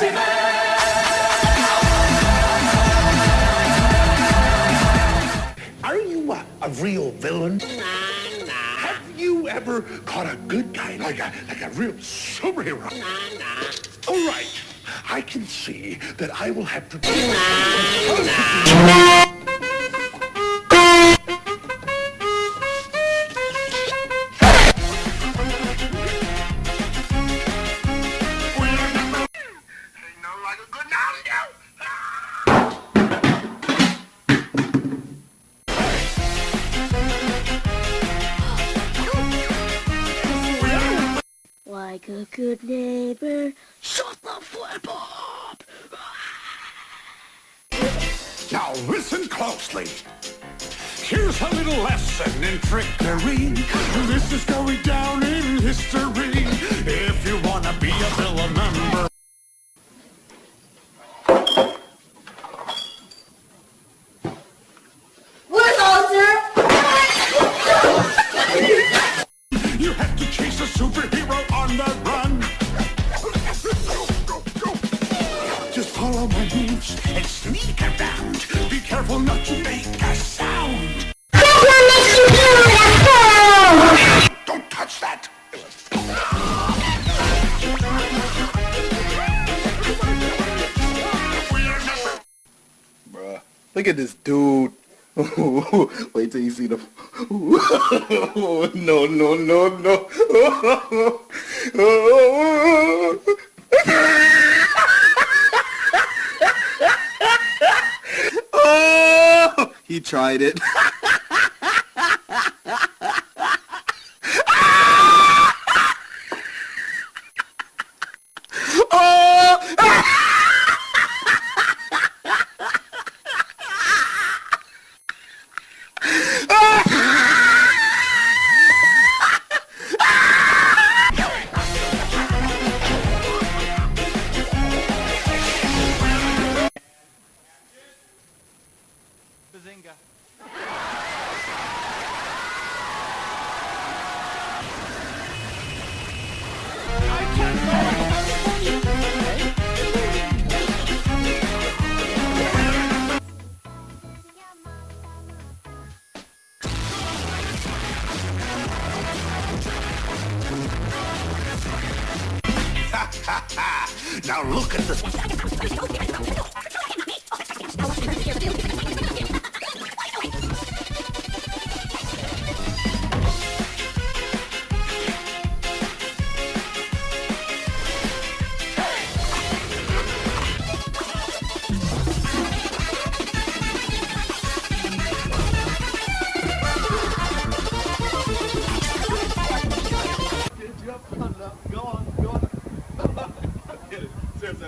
Are you a, a real villain? Nah, nah. Have you ever caught a good guy like a like a real superhero? Nah. All right, I can see that I will have to. Like a good neighbor, shut the flip up! Now listen closely. Here's a little lesson in trickery. This is going down in history. If you wanna be a villain member. Follow my moves and sneak around. Be careful not to make a sound. Don't touch that. Bruh. Look at this dude. Wait till you see the. no, no, no, no. oh, he tried it. now look at this. Go on, go on. Get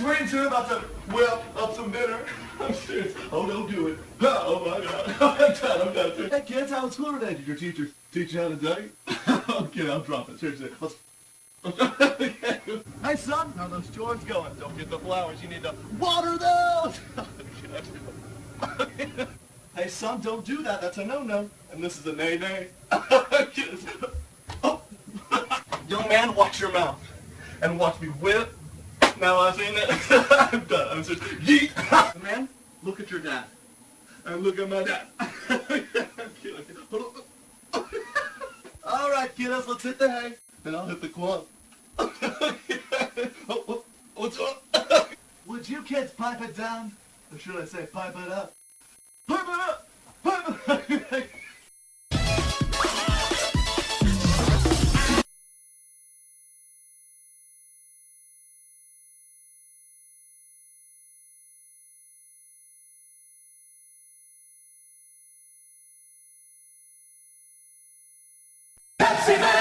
waiting to about to whip up some dinner. I'm serious. Oh, don't do it. Oh, oh my god. I'm done. I'm done. Hey kids, how was school today? Did your teacher teach you how to date? okay, I'll drop it. Seriously. Let's... hey son, how are those chores going? Don't get the flowers. You need to water those. hey son, don't do that. That's a no-no. And this is a nay-nay. oh. Young man, watch your mouth. And watch me whip. Now I've seen it. I'm done. I'm just yeet. Man, look at your dad. And look at my dad. All right, kiddos, let's hit the hay. Then I'll hit the quan. oh, oh, what's up? Would you kids pipe it down? Or should I say pipe it up? Pipe it up! Pipe it up! Man.